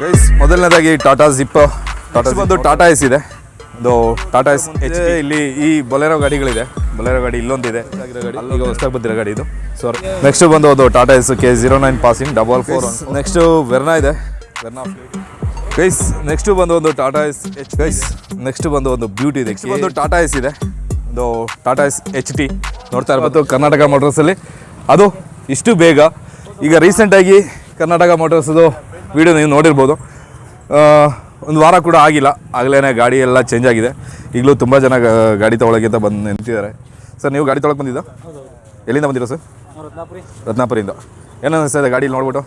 Guys ಮೊದಲನೇದಾಗಿ Tata zip Tata ಬಂದು Tata S ಇದೆ. ಒಂದು ಟಾಟಾ ಎಸ್ ಎಚ್ ಇಲ್ಲಿ ಈ ಬೊಲೆರೋ ಗಾಡಿಗಳಿದೆ. ಬೊಲೆರೋ ಗಾಡಿ ಇಲ್ಲೊಂದಿದೆ. ಈಗ ಹೊಸದಾಗಿ ಬಂದಿರೋ ಗಾಡಿ ಇದು. ಸಾರಿ ನೆಕ್ಸ್ಟ್ ಬಂದು ಒಂದು Tata Ace K zero nine passing double four next Verna ಇದೆ. ವೆರ್ನಾ ಗೈಸ್ ನೆಕ್ಸ್ಟ್ ಬಂದು ಒಂದು Tata Ace H guys next ಬಂದು ಒಂದು ಬ್ಯೂಟಿ ಇದೆ. ಒಂದು ಬಂದು ಟಾಟಾ ಎಸ್ ಇದೆ. ಒಂದು ಟಾಟಾ ಎಸ್ ಎಚ್ ಟಿ ನೋಡ್ತಾ ಇರ್ಬೋದು ಕರ್ನಾಟಕ ಮೋಟರ್ಸಲ್ಲಿ ಅದು ಇಷ್ಟು ಬೇಗ. ಈಗ ರೀಸೆಂಟಾಗಿ ಕರ್ನಾಟಕ ಮೋಟರ್ಸ್ದು ವೀಡಿಯೋ ನೀವು ನೋಡಿರ್ಬೋದು. ಒಂದು ವಾರ ಕೂಡ ಆಗಿಲ್ಲ. ಆಗಲೇ ಗಾಡಿ ಎಲ್ಲ ಚೇಂಜ್ ಆಗಿದೆ. ಈಗಲೂ ತುಂಬ ಜನ ಗಾಡಿ ತೊಗೊಳಕ್ಕೆ ಅಂತ ಬಂದು ನಿಂತಿದ್ದಾರೆ. ಸರ್ ನೀವು ಗಾಡಿ ತೊಗೊಳಕ್ಕೆ ಬಂದಿದ್ದ? ಎಲ್ಲಿಂದ ಬಂದಿರೋ ಸರ್? ರತ್ನಾಪುರಿ ರತ್ನಾಪುರಿಂದ ಏನು ಸರ್ ಇದೆ ಗಾಡಿ ನೋಡ್ಬಿಟ್ಟು?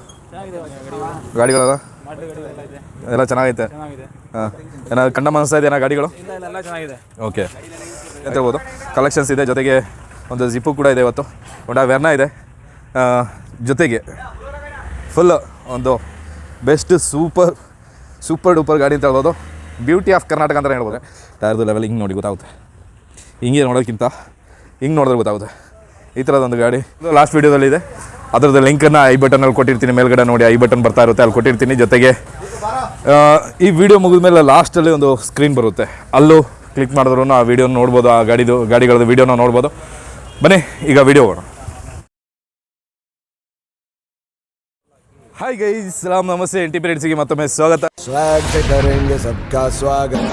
ಗಾಡಿಗಳ ಗಾಡಿಗಳು ಇದೆ ಎಲ್ಲ ಚೆನ್ನಾಗೈತೆ? ಹಾಂ. ಏನಾದ್ರು ಕಂಡ ಗಾಡಿಗಳು? ಇಲ್ಲ ಇಲ್ಲ ಎಲ್ಲ ಚೆನ್ನಾಗಿದೆ. ಓಕೆ ಹೇಳ್ಬೋದು? ಕಲೆಕ್ಷನ್ಸ್ ಇದೆ ಜೊತೆಗೆ ಒಂದು ಜಿಪ್ಪು ಕೂಡ ಇದೆ ಇವತ್ತು. ಒಂದು ವೆರ್ನ ಇದೆ. ಜೊತೆಗೆ ಫುಲ್ ಒಂದು ಬೆಸ್ಟ್ ಸೂಪರ್ ಸೂಪರ್ ಡೂಪರ್ ಗಾಡಿ ಅಂತ ಹೇಳ್ಬೋದು. ಬ್ಯೂಟಿ ಆಫ್ ಕರ್ನಾಟಕ ಅಂತ ಹೇಳ್ಬೋದು. ಟೈರ್ದು ಲೆವೆಲ್ ಹಿಂಗೆ ನೋಡಿ ಗೊತ್ತಾಗುತ್ತೆ. ಹಿಂಗೆ ನೋಡೋಕ್ಕಿಂತ ಹಿಂಗೆ ನೋಡಿದ್ರೆ ಗೊತ್ತಾಗುತ್ತೆ. ಈ ಥರದೊಂದು ಗಾಡಿ. ಲಾಸ್ಟ್ ವೀಡಿಯೋದಲ್ಲಿದೆ ಅದರದ್ದು ಲಿಂಕನ್ನು ಐ ಬಟನಲ್ಲಿ ಕೊಟ್ಟಿರ್ತೀನಿ. ಮೇಲ್ಗಡೆ ನೋಡಿ ಐ ಬಟನ್ ಬರ್ತಾ ಇರುತ್ತೆ, ಅಲ್ಲಿ ಕೊಟ್ಟಿರ್ತೀನಿ. ಜೊತೆಗೆ ಈ ವಿಡಿಯೋ ಮುಗಿದ ಮೇಲೆ ಲಾಸ್ಟಲ್ಲಿ ಒಂದು ಸ್ಕ್ರೀನ್ ಬರುತ್ತೆ. ಅಲ್ಲೂ ಕ್ಲಿಕ್ ಮಾಡಿದ್ರು ಆ ವಿಡಿಯೋ ನೋಡ್ಬೋದು, ಆ ಗಾಡಿದು, ಗಾಡಿಗಳದ್ದು ವೀಡಿಯೋನ ನೋಡ್ಬೋದು. ಬನ್ನಿ ಈಗ ವಿಡಿಯೋ ಹಾಯ್ ಗೈ ಸಲಾಮ್ ನಮಸ್ತೆ ಎನ್ ಟಿ ಮತ್ತೊಮ್ಮೆ ಸ್ವಾಗತ. ಸ್ವಾಗತ ಸಬ್ಕಾ ಸ್ವಾಗತ.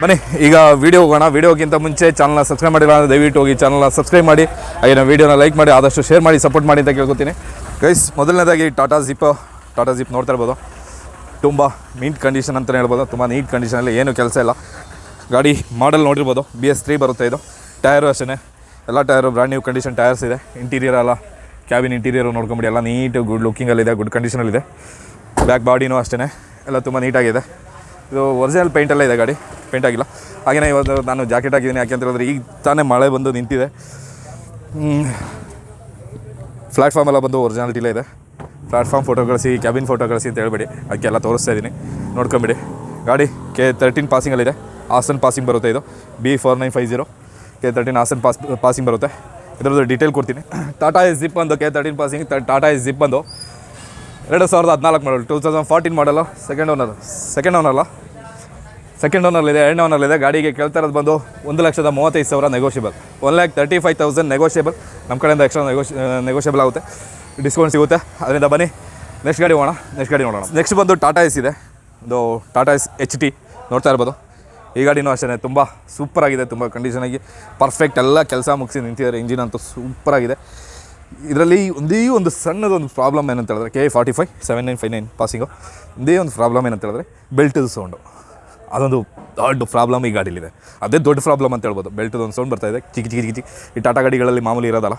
ಬನ್ನಿ ಈಗ ವಿಡಿಯೋ ಹೋಗೋಣ. ವಿಡಿಯೋಗಿಂತ ಮುಂಚೆ ಚಾನಲ್ನ ಸಬ್ಸ್ಕ್ರೈಬ್ ಮಾಡಿಲ್ಲ ಅಂದರೆ ದಯವಿಟ್ಟು ಹೋಗಿ ಚಾನಲ್ನ ಸಬ್ಸ್ಕ್ರೈಬ್ ಮಾಡಿ. ಹಾಗೆ ನಾವು ವೀಡಿಯೋನ ಲೈಕ್ ಮಾಡಿ ಆದಷ್ಟು ಶೇರ್ ಮಾಡಿ ಸಪೋರ್ಟ್ ಮಾಡಿ ಅಂತ ಕೇಳ್ಕೊತೀನಿ. ಗೈಸ್ ಮೊದಲನೇದಾಗಿ ಟಾಟಾ ಜಿಪ್ ಟಾಟಾ ಜಿಪ್ ನೋಡ್ತಾ ಇರ್ಬೋದು. ತುಂಬ ನೀಟ್ ಕಂಡೀಷನ್ ಅಂತಲೇ ಹೇಳ್ಬೋದು. ತುಂಬ ನೀಟ್ ಕಂಡೀಷನಲ್ಲಿ ಏನು ಕೆಲಸ ಇಲ್ಲ. ಗಾಡಿ ಮಾಡಲ್ ನೋಡಿರ್ಬೋದು. ಬಿ ಎಸ್ ತ್ರೀ ಬರುತ್ತೆ ಇದು. ಟೈರು ಅಷ್ಟೇ ಎಲ್ಲ tyre brand new condition tyres ಇದೆ. ಇಂಟೀರಿಯರ್ ಎಲ್ಲ ಕ್ಯಾಬಿನ್ ಇಂಟೀರಿಯರು ನೋಡ್ಕೊಂಬಿಡಿ. ಎಲ್ಲ ನೀಟು ಗುಡ್ ಲುಕ್ಕಿಂಗಲ್ಲಿದೆ ಗುಡ್ ಕಂಡೀಷನಲ್ಲಿದೆ ಬ್ಯಾಕ್ ಬಾಡಿನೂ ಅಷ್ಟೇ ಎಲ್ಲ ತುಂಬ ನೀಟಾಗಿದೆ ಇದು ಒರಿಜಿನಲ್ ಪೇಂಟೆಲ್ಲ ಇದೆ ಗಾಡಿ. ಪೇಂಟ್ ಆಗಿಲ್ಲ. ಹಾಗೆಯೇ ಇವತ್ತು ನಾನು ಜಾಕೆಟ್ ಹಾಕಿದ್ದೀನಿ. ಯಾಕೆ ಅಂತ ಹೇಳಿದ್ರೆ ಈಗ ತಾನೇ ಮಳೆ ಬಂದು ನಿಂತಿದೆ. ಪ್ಲ್ಯಾಟ್ಫಾರ್ಮೆಲ್ಲ ಬಂದು ಒರಿಜಿನಾಲಿಟಿಲೇ ಇದೆ. ಪ್ಲ್ಯಾಟ್ಫಾರ್ಮ್ ಫೋಟೋ ಕಳಿಸಿ ಕ್ಯಾಬಿನ್ ಫೋಟೋ ಕಳಿಸಿ ಅಂತ ಹೇಳ್ಬೇಡಿ. ಅದಕ್ಕೆಲ್ಲ ತೋರಿಸ್ತಾ ಇದ್ದೀನಿ ನೋಡ್ಕೊಂಬಿಡಿ. ಗಾಡಿ ಕೆ ತರ್ಟೀನ್ ಪಾಸಿಂಗಲ್ಲಿದೆ ಹಾಸನ್ ಪಾಸಿಂಗ್ ಬರುತ್ತೆ ಇದು. B four nine five zero K thirteen Hassan pass passing ಬರುತ್ತೆ. ಇದರದ್ದು ಡೀಟೇಲ್ ಕೊಡ್ತೀನಿ. ಟಾಟಾ ಎಸ್ ಜಿಪ್ ಬಂದು K thirteen passing Tata Ace zip ಬಂದು ಎರಡು ಸಾವಿರದ ಹದಿನಾಲ್ಕು ಮಾಡಲ್ ಟೂ ತೌಸಂಡ್ ಫಾರ್ಟೀನ್ ಮಾಡಲ್ಲ ಸೆಕೆಂಡ್ ಓನರ್ ಸೆಕೆಂಡ್ ಓನರ್ ಅಲ್ಲ. ಸೆಕೆಂಡ್ ಓನರ್ಲಿದೆ ಎರಡನೇ ಓನರ್ಲಿದೆ ಗಾಡಿಗೆ ಕೇಳ್ತಾ ಇರೋದು ಬಂದು ಒಂದು ಲಕ್ಷದ ಮೂವತ್ತೈದು ಸಾವಿರ negotiable one lakh thirty five thousand negotiable ನಮ್ಮ ಕಡೆಯಿಂದ ಎಕ್ಸ್ಟ್ರಾ ನೆಗೋಷ್ ನೆಗೋಷಿಯಬಲ್ ಆಗುತ್ತೆ. ಡಿಸ್ಕೌಂಟ್ ಸಿಗುತ್ತೆ. ಅದರಿಂದ ಬನ್ನಿ. ನೆಕ್ಸ್ಟ್ ಗಾಡಿ ಹೋಗೋಣ. ನೆಕ್ಸ್ಟ್ ಗಾಡಿ ನೋಡೋಣ. ನೆಕ್ಸ್ಟ್ ಬಂದು ಟಾಟಾ ಎಸ್ ಇದೆ. ಒಂದು ಟಾಟಾ ಎಸ್ ಎಚ್ ಟಿ ನೋಡ್ತಾ ಇರ್ಬೋದು. ಈ ಗಾಡಿನೂ ಅಷ್ಟೇ ತುಂಬ ಸೂಪರಾಗಿದೆ ತುಂಬ ಕಂಡೀಷನಾಗಿ ಪರ್ಫೆಕ್ಟ್ ಎಲ್ಲ ಕೆಲಸ ಮುಗಿಸಿ ನಿಂತಿದ್ದಾರೆ. ಇಂಜಿನ್ ಅಂತೂ ಸೂಪರಾಗಿದೆ ಇದರಲ್ಲಿ ಒಂದೇ ಒಂದು ಸಣ್ಣದೊಂದು ಪ್ರಾಬ್ಲಮ್ ಏನಂತ ಹೇಳಿದ್ರೆ K forty five seven nine five nine passing ಒಂದೇ ಒಂದು ಪ್ರಾಬ್ಲಮ್ ಏನಂತ ಹೇಳಿದ್ರೆ ಬೆಲ್ಟದ ಸೌಂಡು ಅದೊಂದು ದೊಡ್ಡ ಪ್ರಾಬ್ಲಮ್ ಈ ಗಾಡೀಲಿದೆ. ಅದೇ ದೊಡ್ಡ ಪ್ರಾಬ್ಲಮ್ ಅಂತ ಹೇಳ್ಬೋದು. ಬೆಲ್ಟದೊಂದು ಸೌಂಡ್ ಬರ್ತಾಯಿದೆ ಚಿಕ್ಕ ಚಿಕ್ಕ ಚಿಕ್ಕ ಚಿಕ್ಕ ಈ ಟಾಟಾ ಗಾಡಿಗಳಲ್ಲಿ ಮಾಮೂಲಿ ಇರೋದಲ್ಲ.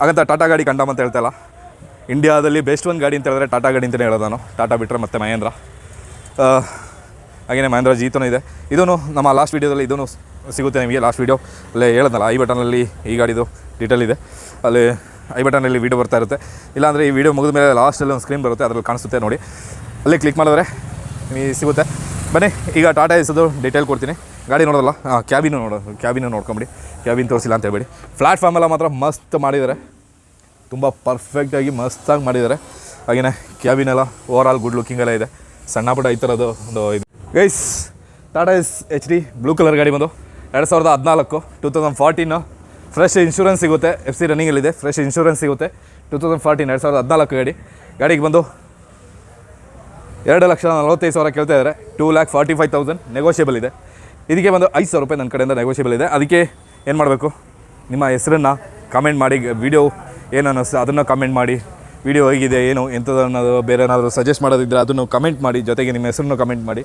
ಹಾಗಂತ ಟಾಟಾ ಗಾಡಿ ಕಂಡಮ್ ಅಂತ ಹೇಳ್ತಾ ಇಲ್ಲ. ಇಂಡಿಯಾದಲ್ಲಿ ಬೆಸ್ಟ್ ಒಂದು ಗಾಡಿ ಅಂತ ಹೇಳಿದ್ರೆ ಟಾಟಾ ಗಾಡಿ ಅಂತಲೇ ಹೇಳೋದು ನಾನು. ಟಾಟಾ ಬಿಟ್ಟರೆ ಮತ್ತು ಮಹೇಂದ್ರ. ಹಾಗೆಯೇ ಮಹೇಂದ್ರ ಜೀತನೂ ಇದೆ. ಇದೂ ನಮ್ಮ ಲಾಸ್ಟ್ ವೀಡಿಯೋದಲ್ಲಿ ಇದೂ ಸಿಗುತ್ತೆ ನಿಮಗೆ ಲಾಸ್ಟ್ ವೀಡಿಯೋ ಅಲ್ಲೇ ಹೇಳೋದಲ್ಲ ಐ ಬಟನಲ್ಲಿ ಈ ಗಾಡಿದು ಡೀಟೇಲ್ ಇದೆ. ಅಲ್ಲಿ ಐ ಬಟನಲ್ಲಿ ವೀಡಿಯೋ ಬರ್ತಾ ಇರುತ್ತೆ. ಇಲ್ಲಾಂದರೆ ಈ ವಿಡಿಯೋ ಮುಗಿದ ಮೇಲೆ ಲಾಸ್ಟಲ್ಲಿ ಒಂದು ಸ್ಕ್ರೀನ್ ಬರುತ್ತೆ, ಅದರಲ್ಲಿ ಕಾಣಿಸುತ್ತೆ ನೋಡಿ. ಅಲ್ಲಿ ಕ್ಲಿಕ್ ಮಾಡಿದ್ರೆ ನಿಮಗೆ ಸಿಗುತ್ತೆ. ಬನ್ನಿ, ಈಗ ಟಾಟಾ ಎಸೋದು ಡೀಟೇಲ್ ಕೊಡ್ತೀನಿ. ಗಾಡಿ ನೋಡೋದಲ್ಲ? ಹಾಂ ನೋಡ ನೋಡೋದು ಕ್ಯಾಬಿನ ನೋಡ್ಕೊಂಬಿಡಿ. ಕ್ಯಾಬಿನ್ ತೋರಿಸಿಲ್ಲ ಅಂತ ಹೇಳ್ಬೇಡಿ. ಪ್ಲ್ಯಾಟ್ಫಾರ್ಮ್ ಎಲ್ಲ ಮಾತ್ರ ಮಸ್ತ್ ಮಾಡಿದ್ದಾರೆ. ತುಂಬ ಪರ್ಫೆಕ್ಟಾಗಿ ಮಸ್ತಾಗಿ ಮಾಡಿದ್ದಾರೆ. ಹಾಗೆಯೇ ಕ್ಯಾಬಿನ್ ಎಲ್ಲ ಓವರ್ ಆಲ್ ಗುಡ್ ಲುಕ್ಕಿಂಗ್ ಎಲ್ಲ ಇದೆ. ಸಣ್ಣ ಪುಟ್ಟ ಈ ಥರದ್ದು ಒಂದು ಇದು. Guys Tata Ace H D blue colour ಗಾಡಿ ಬಂದು ಎರಡು ಸಾವಿರದ ಹದಿನಾಲ್ಕು two thousand fourteen fresh insurance ಸಿಗುತ್ತೆ. ಎಫ್ ಸಿ ರನ್ನಿಂಗಲ್ಲಿದೆ ಫ್ರೆಶ್ ಇನ್ಶೂರೆನ್ಸ್ ಸಿಗುತ್ತೆ. ಟೂ ತೌಸಂಡ್ ಫಾರ್ಟೀನ್ ಎರಡು ಸಾವಿರದ ಹದಿನಾಲ್ಕು ಗಾಡಿ. ಗಾಡಿಗೆ ಬಂದು ಎರಡು ಲಕ್ಷ ನಲವತ್ತೈದು ಸಾವಿರ ಕೇಳ್ತಾ ಇದ್ದಾರೆ. Two lakh forty five thousand negotiable ಇದೆ. ಇದಕ್ಕೆ ಬಂದು ಐದು ಸಾವಿರ ರೂಪಾಯಿ ನನ್ನ ಕಡೆಯಿಂದ ನೆಗೋಷಿಯಬಲ್ ಇದೆ. ಅದಕ್ಕೆ ಏನು ಮಾಡಬೇಕು? ನಿಮ್ಮ ಹೆಸರನ್ನು ಕಮೆಂಟ್ ಮಾಡಿ ವಿಡಿಯೋ ಏನು ಅನ್ನಿಸ್ತು ಅದನ್ನು ಕಮೆಂಟ್ ಮಾಡಿ. ವಿಡಿಯೋ ಹೇಗಿದೆ, ಏನು ಎಂಥದ್ದು ಅನ್ನೋದು ಬೇರೆ ಏನಾದರೂ ಸಜೆಸ್ಟ್ ಮಾಡೋದಿದ್ದರೆ ಅದನ್ನು ಕಮೆಂಟ್ ಮಾಡಿ, ಜೊತೆಗೆ ನಿಮ್ಮ ಹೆಸರನ್ನು ಕಮೆಂಟ್ ಮಾಡಿ.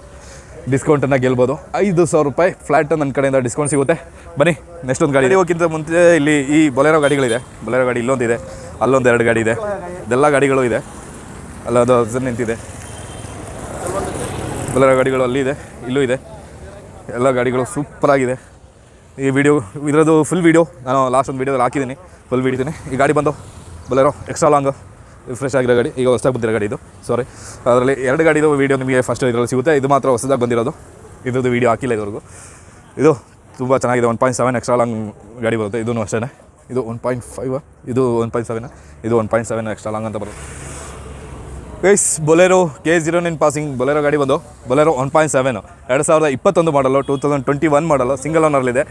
ಡಿಸ್ಕೌಂಟನ್ನು ಗೆಲ್ಬೋದು. ಐದು ಸಾವಿರ ರೂಪಾಯಿ ಫ್ಲ್ಯಾಟ್ ನನ್ನ ಕಡೆಯಿಂದ ಡಿಸ್ಕೌಂಟ್ ಸಿಗುತ್ತೆ. ಬನ್ನಿ ನೆಕ್ಸ್ಟ್ ಒಂದು ಗಾಡಿ. ಹೋಗಿಂತ ಮುಂಚೆ ಇಲ್ಲಿ ಈ ಬೊಲೆರೋ ಗಾಡಿಗಳಿದೆ. ಬೊಲೆರೋ ಗಾಡಿ ಇಲ್ಲೊಂದಿದೆ. ಅಲ್ಲೊಂದು ಎರಡು ಗಾಡಿ ಇದೆ. ಇದೆಲ್ಲ ಗಾಡಿಗಳು ಇದೆ. ಅಲ್ಲದು ನಿಂತಿದೆ. ಬೊಲೆರೋ ಗಾಡಿಗಳು ಅಲ್ಲಿ ಇದೆ, ಇಲ್ಲೂ ಇದೆ. ಎಲ್ಲ ಗಾಡಿಗಳು ಸೂಪರಾಗಿದೆ ಈ ವಿಡಿಯೋ ಇದರದ್ದು ಫುಲ್ ವಿಡಿಯೋ ನಾನು ಲಾಸ್ಟ್ ಒಂದು ವೀಡಿಯೋದಲ್ಲಿ ಹಾಕಿದ್ದೀನಿ. ಫುಲ್ ವಿಡಿಯೋತೀನಿ ಈ ಗಾಡಿ ಬಂದು ಬೊಲೆರೋ ಎಕ್ಸ್ಟ್ರಾ ಲಾಂಗ್ ಫ್ರೆಶ್ ಆಗಿರೋ ಗಾಡಿ, ಈಗ ಹೊಸದಾಗಿ ಬಂದಿರೋ ಗಾಡಿ ಇದು. ಸಾರಿ ಅದರಲ್ಲಿ ಎರಡು ಗಾಡಿದು ವೀಡಿಯೋ ನಿಮಗೆ ಫಸ್ಟ್ ಇದರಲ್ಲಿ ಸಿಗುತ್ತೆ. ಇದು ಮಾತ್ರ ಹೊಸದಾಗಿ ಬಂದಿರೋದು. ಇದ್ರದ್ದು ವೀಡಿಯೋ ಹಾಕಿಲ್ಲ ಇದುವರೆಗೂ. ಇದು ತುಂಬ ಚೆನ್ನಾಗಿದೆ. One point seven extra long ಗಾಡಿ ಬರುತ್ತೆ. ಇದೂ ಅಷ್ಟೇ ಇದು ಒನ್ ಪಾಯಿಂಟ್ ಫೈವ್ ಇದು ಒನ್ ಪಾಯಿಂಟ್ ಸೆವೆನ್ ಇದು one point seven extra long ಅಂತ ಬರುತ್ತೆ. Guys Bolero K zero nine passing Bolero ಗಾಡಿ ಬಂದು ಬೊಲೆರೋ ಒನ್ ಪಾಯಿಂಟ್ ಸೆವೆನ್ ಎರಡು ಸಾವಿರದ ಇಪ್ಪತ್ತೊಂದು model two thousand twenty one model single ಓನರ್ಲಿದೆ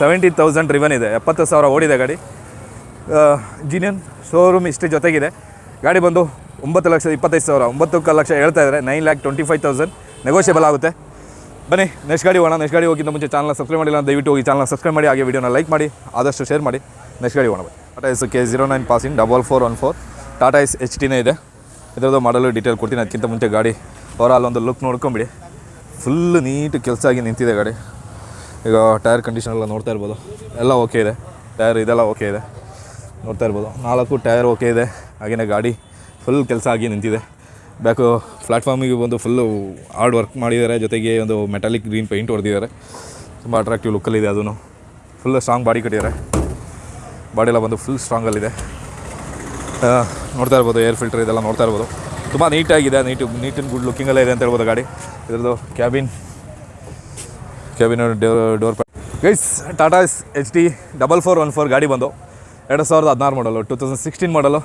seventy thousand ರಿವನ್ ಇದೆ, ಎಪ್ಪತ್ತು ಸಾವಿರ ಓಡಿದೆ ಗಾಡಿ. ಜೀನಿಯನ್ ಶೋರೂಮ್ ಇಷ್ಟು ಜೊತೆಗಿದೆ. ಗಾಡಿ ಬಂದು ಒಂಬತ್ತು ಲಕ್ಷದ ಇಪ್ಪತ್ತೈದು ಸಾವಿರ ಒಂಬತ್ತು ಲಕ್ಷ ಹೇಳ್ತಾ ಇದ್ದಾರೆ nine lakh twenty five thousand negotiable ಆಗುತ್ತೆ. ಬನ್ನಿ ನೆಕ್ಸ್ಟ್ ಗಾಡಿ ಹೋಗೋಣ ನೆಕ್ಸ್ಟ್ ಗಾಡಿ ಹೋಗಿಂತ ಮುಂಚೆ ಚಾನಲ್ ಸಬ್ಸ್ಕ್ರೈಬ್ ಮಾಡಿಲ್ಲ ಅಂತ ದಯವಿಟ್ಟು ಹೋಗಿ ಚಾನಲ್ ಸಬ್ಸ್ಕ್ರೈಬ್ ಮಾಡಿ, ಹಾಗೆ ವಿಡಿಯೋನ ಲೈಕ್ ಮಾಡಿ, ಆದಷ್ಟು ಶೇರ್ ಮಾಡಿ. ನೆಕ್ಸ್ಟ್ ಗಾಡಿ ಹೋಗೋಣ Tata Ace K zero nine passing double four one four Tata Ace H ಟಿನೇ ಇದೆ. ಇದರದ್ದು ಮಾಡಲು ಡೀಟೇಲ್ ಕೊಡ್ತೀನಿ. ಅದಕ್ಕಿಂತ ಮುಂಚೆ ಗಾಡಿ ಓವರಾಲ್ ಒಂದು ಲುಕ್ ನೋಡ್ಕೊಂಬಿಡಿ. ಫುಲ್ ನೀಟ್ ಕೆಲಸ ಆಗಿ ನಿಂತಿದೆ ಗಾಡಿ. ಈಗ ಟೈರ್ ಕಂಡೀಷನ್ ಎಲ್ಲ ನೋಡ್ತಾ ಇರ್ಬೋದು. ಎಲ್ಲ ಓಕೆ ಇದೆ. ಟೈರ್ ಇದೆಲ್ಲ ಓಕೆ ಇದೆ. ನೋಡ್ತಾ ಇರ್ಬೋದು. ನಾಲ್ಕು ಟೈರ್ ಓಕೆ ಇದೆ. ಹಾಗೆಯೇ ಗಾಡಿ ಫುಲ್ ಕೆಲಸ ಆಗಿ ನಿಂತಿದೆ. ಬ್ಯಾಕು ಪ್ಲಾಟ್ಫಾರ್ಮಿಗೆ ಬಂದು ಫುಲ್ಲು ಹಾರ್ಡ್ ವರ್ಕ್ ಮಾಡಿದ್ದಾರೆ. ಜೊತೆಗೆ ಒಂದು ಮೆಟಾಲಿಕ್ ಗ್ರೀನ್ ಪೇಂಟ್ ಹೊಡೆದಿದ್ದಾರೆ. ತುಂಬ ಅಟ್ರಾಕ್ಟಿವ್ ಲುಕ್ಕಲ್ಲಿದೆ ಅದೂ ಫುಲ್ ಸ್ಟ್ರಾಂಗ್ ಬಾಡಿ ಕಟ್ಟಿದ್ದಾರೆ. ಬಾಡಿಯೆಲ್ಲ ಬಂದು ಫುಲ್ ಸ್ಟ್ರಾಂಗಲ್ಲಿದೆ ನೋಡ್ತಾ ಇರ್ಬೋದು ಏರ್ ಫಿಲ್ಟರ್ ಇದೆಲ್ಲ ನೋಡ್ತಾ ಇರ್ಬೋದು. ತುಂಬ ನೀಟಾಗಿದೆ, ನೀಟು ನೀಟ್ ಆ್ಯಂಡ್ ಗುಡ್ ಲುಕ್ಕಿಂಗಲ್ಲೇ ಇದೆ ಅಂತ ಹೇಳ್ಬೋದು ಗಾಡಿ. ಇದರದು cabin cabin door guys Tata H D double four one four ಗಾಡಿ ಬಂದು ಎರಡು ಸಾವಿರದ ಹದಿನಾರು ಮಾಡಲು ಟೂ ತೌಸಂಡ್ ಸಿಕ್ಸ್ಟೀನ್ ಮಾಡಲು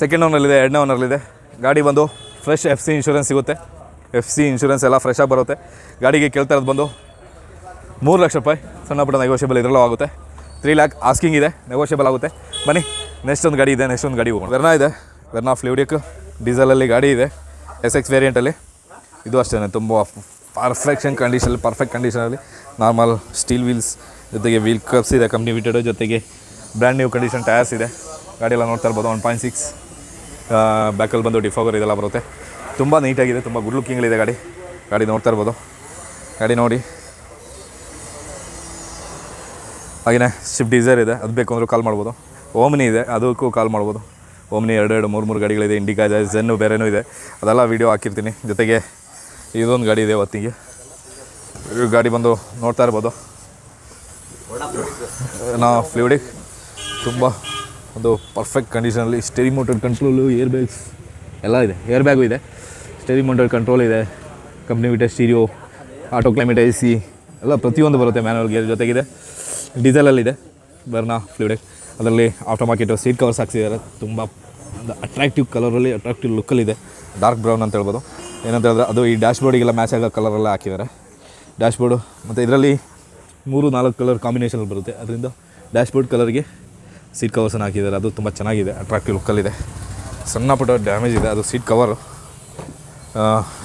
ಸೆಕೆಂಡ್ ಓನರ್ಲಿದೆ ಎರಡನೇ ಓನರ್ಲಿದೆ ಗಾಡಿ ಬಂದು ಫ್ರೆಶ್ ಎಫ್ ಸಿ ಇನ್ಶೂರೆನ್ಸ್ ಸಿಗುತ್ತೆ. ಎಫ್ ಸಿ ಇನ್ಶೂರೆನ್ಸ್ ಎಲ್ಲ ಫ್ರೆಶ್ ಬರುತ್ತೆ. ಗಾಡಿಗೆ ಕೇಳ್ತಾ ಇರೋದು ಬಂದು ಮೂರು ಲಕ್ಷ ರೂಪಾಯಿ ಸಣ್ಣ ಪುಟ್ಟ ನೆಗೋಷಿಯಬಲ್ ಇದರಲ್ಲೂ ಆಗುತ್ತೆ. ತ್ರೀ ಲ್ಯಾಕ್ ಆಸ್ಕಿಂಗ್ ಇದೆ ನೆಗೋಷಿಯಬಲ್ ಆಗುತ್ತೆ. ಬನ್ನಿ ನೆಕ್ಸ್ಟ್ ಒಂದು ಗಾಡಿ ಇದೆ ನೆಕ್ಸ್ಟ್ ಒಂದು ಗಾಡಿ ಹೋಗೋಣ. ವೆರ್ನಾ ಇದೆ. ವೆರ್ನಾ ಫ್ಲೂಡಿಕ್ ಡೀಸೆಲಲ್ಲಿ ಗಾಡಿ ಇದೆ. ಎಸ್ ಎಕ್ಸ್ ವೇರಿಯಂಟಲ್ಲಿ ಇದು ಅಷ್ಟೇ ತುಂಬ ಪರ್ಫೆಕ್ಷನ್ ಕಂಡೀಷನಲ್ಲಿ ಪರ್ಫೆಕ್ಟ್ ಕಂಡೀಷನಲ್ಲಿ ನಾರ್ಮಲ್ ಸ್ಟೀಲ್ ವೀಲ್ಸ್ ಜೊತೆಗೆ ವೀಲ್ ಕಪ್ಸ್ ಇದೆ ಕಂಪ್ನಿ ವಿಟೆಡ್ ಜೊತೆಗೆ ಬ್ರ್ಯಾಂಡ್ ನ್ಯೂ ಕಂಡೀಷನ್ ಟಯರ್ಸ್ ಇದೆ. ಗಾಡಿಯೆಲ್ಲ ನೋಡ್ತಾ ಇರ್ಬೋದು ಒನ್ ಪಾಯಿಂಟ್ ಸಿಕ್ಸ್ ಬ್ಯಾಕಲ್ಲಿ ಬಂದು ಡಿಫಾಗರ್ ಇದೆಲ್ಲ ಬರುತ್ತೆ. ತುಂಬ ನೀಟಾಗಿದೆ ತುಂಬ ಗುಡ್ ಲುಕ್ಕಿಂಗ್ಲಿದೆ ಗಾಡಿ. ಗಾಡಿ ನೋಡ್ತಾ ಇರ್ಬೋದು. ಗಾಡಿ ನೋಡಿ. ಹಾಗೆಯೇ ಸ್ವಿಫ್ಟ್ ಡಿಸೈರ್ ಇದೆ ಅದು ಬೇಕು ಅಂದರೂ ಕಾಲ್ ಮಾಡ್ಬೋದು. ಓಮ್ನಿ ಇದೆ, ಅದಕ್ಕೂ ಕಾಲ್ ಮಾಡ್ಬೋದು. ಓಮ್ನಿ ಎರಡು ಎರಡು, ಮೂರು ಮೂರು ಗಾಡಿಗಳಿದೆ ಇಂಡಿಕಾ ಇದೆ ಜೆನ್ನು ಬೇರೆನೂ ಇದೆ. ಅದೆಲ್ಲ ವೀಡಿಯೋ ಹಾಕಿರ್ತೀನಿ. ಜೊತೆಗೆ ಇದೊಂದು ಗಾಡಿ ಇದೆ ಹೊತ್ತಿಗೆ. ಗಾಡಿ ಬಂದು ನೋಡ್ತಾ ಇರ್ಬೋದು. ನಾ ಫ್ಲೂಡಿಕ್ ತುಂಬ ಒಂದು perfect ಕಂಡೀಷನಲ್ಲಿ steering motor control air bags ಎಲ್ಲ ಇದೆ. ಏರ್ ಬ್ಯಾಗು ಇದೆ. ಸ್ಟೇರಿ ಮೋಟರ್ ಕಂಟ್ರೋಲ್ ಇದೆ. Company ವಿಟರ್ stereo auto climate A C ಎಲ್ಲ ಪ್ರತಿಯೊಂದು ಬರುತ್ತೆ ಮ್ಯಾನುವಲ್ ಗೇರ್ ಜೊತೆಗಿದೆ. ಡೀಸೆಲಲ್ಲಿದೆ ಬರ್ನಾ ಫ್ಲೂಡಿಕ್ ಅದರಲ್ಲಿ ಆಫ್ಟರ್ ಮಾರ್ಕೆಟು ಸೀಟ್ ಕವರ್ಸ್ ಹಾಕ್ಸಿದ್ದಾರೆ. ತುಂಬ ಅಟ್ರಾಕ್ಟಿವ್ ಕಲರಲ್ಲಿ ಅಟ್ರಾಕ್ಟಿವ್ ಲುಕ್ಕಲ್ಲಿದೆ ಡಾರ್ಕ್ ಬ್ರೌನ್ ಅಂತ ಹೇಳ್ಬೋದು. ಏನಂತ ಹೇಳಿದ್ರೆ ಅದು ಈ ಡ್ಯಾಶ್ ಬೋರ್ಡಿಗೆಲ್ಲ ಮ್ಯಾಚ್ ಆಗೋ ಕಲರೆಲ್ಲ ಹಾಕಿದ್ದಾರೆ. ಡ್ಯಾಶ್ ಬೋರ್ಡು ಮತ್ತು ಇದರಲ್ಲಿ ಮೂರು ನಾಲ್ಕು ಕಲರ್ ಕಾಂಬಿನೇಷನ್ ಬರುತ್ತೆ. ಅದರಿಂದ ಡ್ಯಾಶ್ ಬೋರ್ಡ್ ಕಲರ್ಗೆ ಸೀಟ್ ಕವರ್ಸನ್ನು ಹಾಕಿದ್ದಾರೆ. ಅದು ತುಂಬ ಚೆನ್ನಾಗಿದೆ ಅಟ್ರಾಕ್ಟಿವ್ ಲುಕ್ಕಲ್ಲಿದೆ ಸಣ್ಣ ಪುಟ್ಟ ಡ್ಯಾಮೇಜ್ ಇದೆ, ಅದು ಸೀಟ್ ಕವರು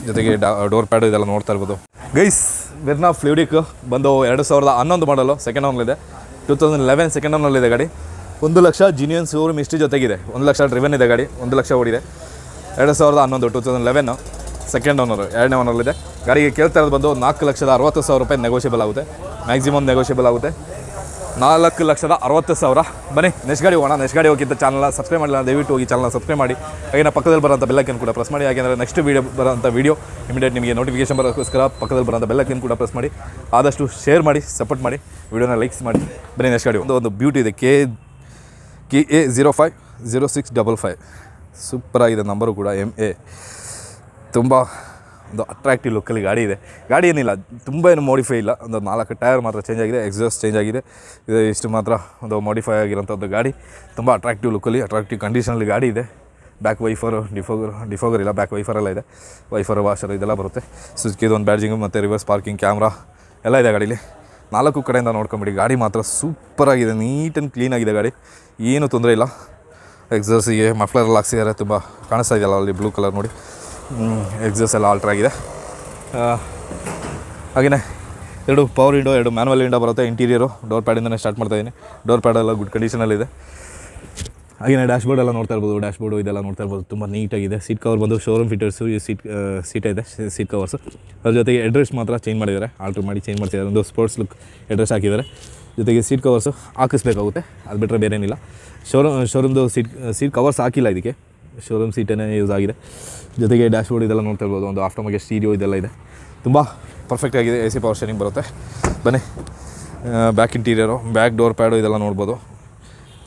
ಜೊತೆಗೆ ಡೋರ್ ಪ್ಯಾಡು ಇದೆಲ್ಲ ನೋಡ್ತಾ ಇರ್ಬೋದು. ಗೈಸ್ ವೆರ್ನಾ ಫ್ಲೂಡಿಕ್ ಬಂದು ಎರಡು ಸಾವಿರದ ಹನ್ನೊಂದು ಮಾಡಲು ಸೆಕೆಂಡ್ ಹೌನಲ್ಲಿದೆ ಟೂ ತೌಸಂಡ್ ಲೆವೆನ್ ಸೆಕೆಂಡ್ ಹೌನಲ್ಲಿದೆ ಗಾಡಿ. ಒಂದು ಲಕ್ಷ ಜಿನಿಯನ್ ಶೋರೂಮ್ ಇಷ್ಟು ಜೊತೆಗಿದೆ. ಒಂದು ಲಕ್ಷ ಡ್ರಿವನ್ ಇದೆ ಗಾಡಿ, ಒಂದು ಲಕ್ಷ ಓಡಿದೆ. ಎರಡು ಸಾವಿರದ ಹನ್ನೊಂದು two thousand eleven second owner ಎರಡನೇ ಓನರಲ್ಲಿದೆ ಗಾಡಿಗೆ ಕೇಳ್ತಾ ಇರೋದು ಬಂದು ನಾಲ್ಕು ಲಕ್ಷದ ಅರವತ್ತು ಸಾವಿರ ರೂಪಾಯಿ ನೆಗೋಷಿಯಬಲ್ ಆಗುತ್ತೆ. ಮ್ಯಾಕ್ಸಿಮಮ್ ನೆಗೋಷಿಯಬಲ್ ಆಗುತ್ತೆ. ನಾಲ್ಕು ಲಕ್ಷದ ಅರವತ್ತು ಸಾವಿರ. ಬನ್ನಿ ನೆಕ್ಸ್ಟ್ ಗಾಡಿ ಹೋಗೋಣ. ನೆಕ್ಸ್ಟ್ ಗಾಡಿ ಹೋಗಿದ್ದ ಚಾನಲ್ನ ಸಬ್ಸ್ಕ್ರೈಬ್ ಮಾಡಿಲ್ಲ ದಯವಿಟ್ಟು ಹೋಗಿ ಚಾನಲ್ನ ಸಬ್ಸ್ಕ್ರೈಬ್ ಮಾಡಿ. ಹಾಗೆ ಪಕ್ಕದಲ್ಲಿ ಬರೋಂಥ ಬೆಲ್ಲಕ್ಕನ್ನು ಕೂಡ ಪ್ರೆಸ್ ಮಾಡಿ. ಯಾಕೆಂದರೆ ನೆಕ್ಸ್ಟ್ ವೀಡಿಯೋ ಬರೋಂಥ ವೀಡಿಯೋ ಇಮಿಡಿಯೇಟ್ ನಿಮಗೆ ನೋಟಿಫಿಕೇಶನ್ ಬರೋಕ್ಕೋಸ್ಕರ ಪಕ್ಕದಲ್ಲಿ ಬರೋಂಥ ಬೆಲ್ಲಕ್ಕನ್ನು ಕೂಡ ಪ್ರೆಸ್ ಮಾಡಿ. ಆದಷ್ಟು ಶೇರ್ ಮಾಡಿ ಸಪೋರ್ಟ್ ಮಾಡಿ. ವೀಡಿಯೋನ ಲೈಕ್ಸ್ ಮಾಡಿ. ಬನ್ನಿ ನೆಕ್ಸ್ಟ್ ಗಾಡಿ ಒಂದು ಒಂದು ಬ್ಯೂಟಿ ಇದೆ K K A zero five zero six double five ಸೂಪರಾಗಿದೆ number ಕೂಡ ಎಂ ಎ ತುಂಬ ಒಂದು ಅಟ್ರಾಕ್ಟಿವ್ ಲುಕ್ಕಲ್ಲಿ ಗಾಡಿ ಇದೆ. ಗಾಡಿ ಏನಿಲ್ಲ, ತುಂಬ ಏನು ಮಾಡಿಫೈ ಇಲ್ಲ. ಒಂದು ನಾಲ್ಕು ಟೈರ್ ಮಾತ್ರ ಚೇಂಜ್ ಆಗಿದೆ ಎಕ್ಸಾಸ್ಟ್ ಚೇಂಜ್ ಆಗಿದೆ. ಇದು ಇಷ್ಟು ಮಾತ್ರ ಒಂದು ಮಾಡಿಫೈ ಆಗಿರೋಂಥದ್ದು ಗಾಡಿ. ತುಂಬ ಅಟ್ರಾಕ್ಟಿವ್ ಲುಕ್ಕಲ್ಲಿ ಅಟ್ರಾಕ್ಟಿವ್ ಕಂಡೀಷನಲ್ಲಿ ಗಾಡಿ ಇದೆ. ಬ್ಯಾಕ್ ವೈಫರು ಡಿಫೋಗರ್ ಡಿಫೋಗರ್ ಇಲ್ಲ ಬ್ಯಾಕ್ ವೈಫರ್ ಎಲ್ಲ ಇದೆ. ವೈಫರ್ ವಾಷರ್ ಇದೆಲ್ಲ ಬರುತ್ತೆ. ಸುಜುಕಿದು ಒಂದು ಬ್ಯಾಡ್ಜಿಂಗು ಮತ್ತು ರಿವರ್ಸ್ ಪಾರ್ಕಿಂಗ್ ಕ್ಯಾಮ್ರಾ ಎಲ್ಲ ಇದೆ ಗಾಡೀಲಿ. ನಾಲ್ಕು ಕಡೆಯಿಂದ ನೋಡ್ಕೊಂಬಿಡಿ. ಗಾಡಿ ಮಾತ್ರ ಸೂಪರಾಗಿದೆ, ನೀಟ್ ಆ್ಯಂಡ್ ಕ್ಲೀನಾಗಿದೆ ಗಾಡಿ. ಏನು ತೊಂದರೆ ಇಲ್ಲ. ಎಕ್ಸರ್ಸಿಗೆ ಮಫ್ಲರೆಲ್ಲ ಹಾಕ್ಸಿದ್ದಾರೆ, ತುಂಬ ಕಾಣಿಸ್ತಾ ಇದೆಯಲ್ಲ ಅಲ್ಲಿ ಬ್ಲೂ ಕಲರ್ ನೋಡಿ. ಎಕ್ಸಸ್ ಎಲ್ಲ ಆಲ್ಟ್ರ್ ಆಗಿದೆ. ಹಾಗೆಯೇ ಎರಡು ಪವರ್ ವಿಂಡೋ ಎರಡು ಮ್ಯಾನುವಲ್ ವಿಂಡೋ ಬರುತ್ತೆ ಇಂಟೀರಿಯರು ಡೋರ್ ಪ್ಯಾಡಿಂದನೇ ಸ್ಟಾರ್ಟ್ ಮಾಡ್ತಾಯಿದ್ದೀನಿ ಡೋರ್ ಪ್ಯಾಡೆಲ್ಲ ಗುಡ್ ಕಂಡೀಷನಲ್ಲಿದೆ ಹಾಗೆಯೇ ಡ್ಯಾಶ್ ಬೋರ್ಡ್ ಎಲ್ಲ ನೋಡ್ತಾ ಇರ್ಬೋದು ಡ್ಯಾಶ್ ಇದೆಲ್ಲ ನೋಡ್ತಾ ಇರ್ಬೋದು, ತುಂಬ ನೀಟಾಗಿದೆ ಸೀಟ್ ಕವರ್ ಬಂದು ಶೋರೂಮ್ ಫಿಟರ್ಸು ಈ ಸೀಟ್ ಸೀಟ್ ಇದೆ ಸೀಟ್ ಕವರ್ಸು ಅದ್ರ ಜೊತೆಗೆ ಎಡ್ರೆಸ್ ಮಾತ್ರ ಚೇಂಜ್ ಮಾಡಿದ್ದಾರೆ ಆಲ್ಟ್ರ್ ಮಾಡಿ ಚೇಂಜ್ ಮಾಡ್ತಿದ್ದಾರೆ, ಒಂದು ಸ್ಪೋರ್ಟ್ಸ್ ಲುಕ್ ಎಡ್ರೆಸ್ ಹಾಕಿದ್ದಾರೆ. ಜೊತೆಗೆ ಸೀಟ್ ಕವರ್ಸು ಹಾಕಿಸ್ಬೇಕಾಗುತ್ತೆ, ಅದು ಬಿಟ್ಟರೆ ಬೇರೆ ಏನಿಲ್ಲ ಶೋರೂಮ್ ಶೋರೂಮ್ದು ಸೀಟ್ ಸೀಟ್ ಕವರ್ಸ್ ಹಾಕಿಲ್ಲ ಇದಕ್ಕೆ. ಶೋರೂಮ್ ಸೀಟೇ ಯೂಸ್ ಆಗಿದೆ. ಜೊತೆಗೆ ಡ್ಯಾಶ್ ಬೋರ್ಡ್ ಇದೆಲ್ಲ ನೋಡ್ತಾ ಇರ್ಬೋದು, ಒಂದು ಆಫ್ಟರ್ಮಾಗೆ ಸ್ಟೀರಿಯೋ ಇದೆಲ್ಲ ಇದೆ. ತುಂಬ ಪರ್ಫೆಕ್ಟ್ ಆಗಿದೆ ಎ ಸಿ ಪವರ್ ಸ್ಟೇರಿಂಗ್ ಬರುತ್ತೆ. ಬನ್ನಿ back interior back door pad ಇದೆಲ್ಲ ನೋಡ್ಬೋದು.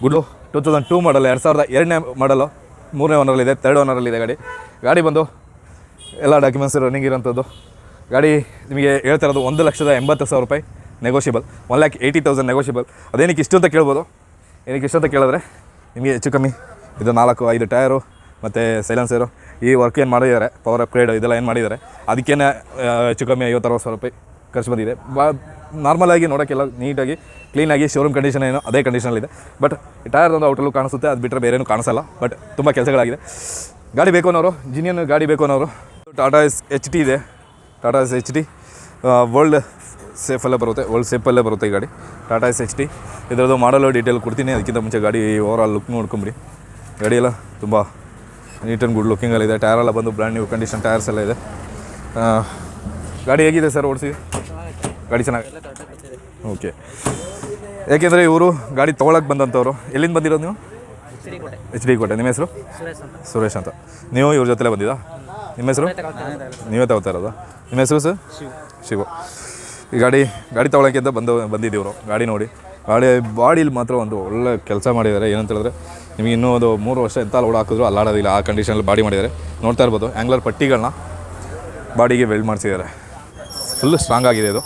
Good two thousand two model ಎರಡು ಸಾವಿರದ ಎರಡನೇ ಮಾಡಲು ಮೂರನೇ ಓನರಲ್ಲಿದೆ ತರ್ಡ್ ಓನರಲ್ಲಿದೆ ಗಾಡಿ. ಗಾಡಿ ಬಂದು ಎಲ್ಲ ಡಾಕ್ಯುಮೆಂಟ್ಸ್ ರನ್ನಿಂಗ್ ಇರೋಂಥದ್ದು ಗಾಡಿ ನಿಮಗೆ ಹೇಳ್ತಾ ಇರೋದು ಒಂದು ಲಕ್ಷದ ಎಂಬತ್ತು ಸಾವಿರ ರೂಪಾಯಿ negotiable one lakh eighty thousand negotiable ಅದೇನಕ್ಕೆ ಇಷ್ಟು ಅಂತ ಕೇಳ್ಬೋದು. ಏನಕ್ಕೆ ಇಷ್ಟು ಅಂತ ಕೇಳಿದ್ರೆ ನಿಮಗೆ ಹೆಚ್ಚು ಕಮ್ಮಿ ಇದು ನಾಲ್ಕು, ಐದು ಟಯರು ಮತ್ತು ಸೈಲೆನ್ಸರು ಈ ವರ್ಕ್ ಏನು ಮಾಡಿದ್ದಾರೆ ಪವರ್ ಅಪ್ಗ್ರೇಡ್ ಇದೆಲ್ಲ ಏನು ಮಾಡಿದ್ದಾರೆ, ಅದಕ್ಕೇನೆ ಹೆಚ್ಚು ಕಮ್ಮಿ ಐವತ್ತು, ಅರವತ್ತು ಸಾವಿರ ರೂಪಾಯಿ ಖರ್ಚು ಬಂದಿದೆ. ಬಾ ನಾರ್ಮಲಾಗಿ ನೋಡೋಕ್ಕೆಲ್ಲ ನೀಟಾಗಿ ಕ್ಲೀನಾಗಿ ಶೋರೂಮ್ ಕಂಡೀಷನ್ ಏನೋ ಅದೇ ಕಂಡೀಷನಲ್ಲಿದೆ ಬಟ್ ಟೈರ್ ಒಂದು ಔಟಲ್ಲೂ ಕಾಣಿಸುತ್ತೆ, ಅದು ಬಿಟ್ಟರೆ ಬೇರೇನು ಕಾಣಿಸಲ್ಲ. ಬಟ್ ತುಂಬ ಕೆಲಸಗಳಾಗಿದೆ. ಗಾಡಿ ಬೇಕು ಅನ್ನೋರು ಜಿನಿಯನ್ ಗಾಡಿ ಬೇಕು ಅನ್ನೋರು ಟಾಟಾ ಎಸ್ ಎಚ್ ಟಿ ಇದೆ. Tata S H T world ಸೇಫಲ್ಲೇ ಬರುತ್ತೆ ವರ್ಲ್ಡ್ ಸೇಫಲ್ಲೇ ಬರುತ್ತೆ ಈ ಗಾಡಿ. ಟಾಟಾ ಎಸ್ ಎಚ್ ಟಿ ಇದರದ್ದು ಮಾಡಲು ಡೀಟೇಲ್ ಕೊಡ್ತೀನಿ, ಅದಕ್ಕಿಂತ ಮುಂಚೆ ಗಾಡಿ ಓವರ್ ಆಲ್ ಲುಕ್ ನೋಡ್ಕೊಂಬಿಡಿ ಗಾಡಿಯೆಲ್ಲ ತುಂಬ ನೀಟ್ ಆ್ಯಂಡ್ ಗುಡ್ ಲುಕ್ಕಿಂಗಲ್ಲಿದೆ ಟೈರೆಲ್ಲ ಬಂದು ಬ್ರ್ಯಾಂಡ್ ನ್ಯೂ ಕಂಡೀಷನ್ ಟೈರ್ಸ್ ಎಲ್ಲ ಇದೆ. ಗಾಡಿ ಹೇಗಿದೆ ಸರ್ ಓಡಿಸಿ? ಗಾಡಿ ಚೆನ್ನಾಗಿ ಓಕೆ. ಯಾಕೆಂದರೆ ಇವರು ಗಾಡಿ ತೊಗೊಳಕ್ಕೆ ಬಂದಂಥವ್ರು ಎಲ್ಲಿಂದ ಬಂದಿರೋದು ನೀವು? ಎಚ್ ಡಿ ಕೋಟೆ. ನಿಮ್ಮ ಹೆಸರು? ಸುರೇಶ್ ಅಂತ. ಸುರೇಶ್ ಅಂತ. ನೀವು ಇವ್ರ ಜೊತೆಲೇ ಬಂದಿದ್ದಾ? ನಿಮ್ಮ ಹೆಸರು? ನೀವೇ ತಗೋತಾ ಇರೋದು. ನಿಮ್ಮ ಹೆಸರು ಸರ್? ಶಿವು. ಈ ಗಾಡಿ ಗಾಡಿ ತೊಗೊಳಕ್ಕೆ ಅಂತ ಬಂದು ಬಂದಿದ್ದೀವರು ಗಾಡಿ ನೋಡಿ. ಗಾಡಿ ಬಾಡಿಲಿ ಮಾತ್ರ ಒಂದು ಒಳ್ಳೆ ಕೆಲಸ ಮಾಡಿದ್ದಾರೆ. ಏನಂತ ಹೇಳಿದ್ರೆ ನಿಮಗೆ ಇನ್ನೂ ಒಂದು ಮೂರು ವರ್ಷ ಎಂತ ಲೋಡ್ ಹಾಕಿದ್ರು ಅಲ್ಲಾಡೋದಿಲ್ಲ. ಆ ಕಂಡೀಷನಲ್ಲಿ ಬಾಡಿ ಮಾಡಿದ್ದಾರೆ. ನೋಡ್ತಾ ಇರ್ಬೋದು. ಆ್ಯಂಗ್ಲರ್ ಪಟ್ಟಿಗಳನ್ನ ಬಾಡಿಗೆ ವೆಲ್ಡ್ ಮಾಡಿಸಿದ್ದಾರೆ. ಫುಲ್ ಸ್ಟ್ರಾಂಗ್ ಆಗಿದೆ ಇದು.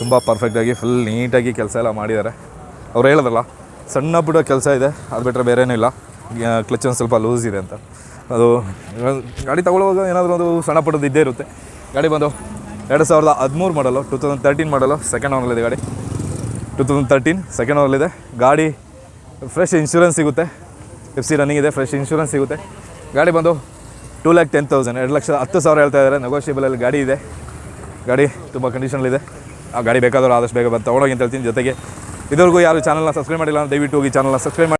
ತುಂಬ ಪರ್ಫೆಕ್ಟಾಗಿ ಫುಲ್ ನೀಟಾಗಿ ಕೆಲಸ ಎಲ್ಲ ಮಾಡಿದ್ದಾರೆ. ಅವ್ರು ಹೇಳಿದ್ರಲ್ಲ, ಸಣ್ಣ ಪುಟ್ಟ ಕೆಲಸ ಇದೆ, ಅದು ಬಿಟ್ಟರೆ ಬೇರೇನೂ ಇಲ್ಲ. ಕ್ಲಚ್ ಒಂದು ಸ್ವಲ್ಪ ಲೂಸ್ ಇದೆ ಅಂತ. ಅದು, ಗಾಡಿ ತಗೊಳ್ಳುವಾಗ ಏನಾದರೂ ಒಂದು ಸಣ್ಣ ಪುಟ್ಟದ್ದು ಇದ್ದೇ ಇರುತ್ತೆ. ಗಾಡಿ ಬಂದು ಎರಡು ಸಾವಿರದ ಹದಿಮೂರು ಮಾಡಲು ಟೂ ತೌಸಂಡ್ ತರ್ಟೀನ್ ಮಾಡಲು ಸೆಕೆಂಡ್ ಓನಲ್ಲಿದೆ ಗಾಡಿ. ಟೂ ತೌಸಂಡ್ ತರ್ಟೀನ್ ಸೆಕೆಂಡ್ ಓನಲ್ಲಿದೆ ಗಾಡಿ ಫ್ರೆಶ್ ಇನ್ಶೂರೆನ್ಸ್ ಸಿಗುತ್ತೆ. ಎಫ್ ಸಿ ರನ್ನಿಂಗ್ ಇದೆ ಫ್ರೆಶ್ ಇನ್ಶೂರೆನ್ಸ್ ಸಿಗುತ್ತೆ. ಗಾಡಿ ಬಂದು ಟೂ ಲ್ಯಾಕ್ ಟೆನ್ ತೌಸಂಡ್ ಎರಡು ಲಕ್ಷ ಹತ್ತು ಸಾವಿರ ಹೇಳ್ತಾ ಇದ್ದಾರೆ. ನೆಗೋಷಿಯಬಲಲ್ಲಿ ಗಾಡಿ ಇದೆ. ಗಾಡಿ ತುಂಬ ಕಂಡೀಷನಲ್ಲಿದೆ. ಆ ಗಾಡಿ ಬೇಕಾದರೂ ಆದಷ್ಟು ಬೇಗ ಬಂದು ತೊಗೊಂಡೋಗಿ ಅಂತ ಹೇಳ್ತೀನಿ ಜೊತೆಗೆ. ಇದುವರೆಗೂ ಯಾರು ಚಾನಲ್ನ ಸಬ್ಸ್ಕ್ರೈಬ್ ಮಾಡಿಲ್ಲ ದಯವಿಟ್ಟು ಹೋಗಿ ಚಾನಲ್ನ ಸಬ್ಸ್ಕ್ರೈಬ್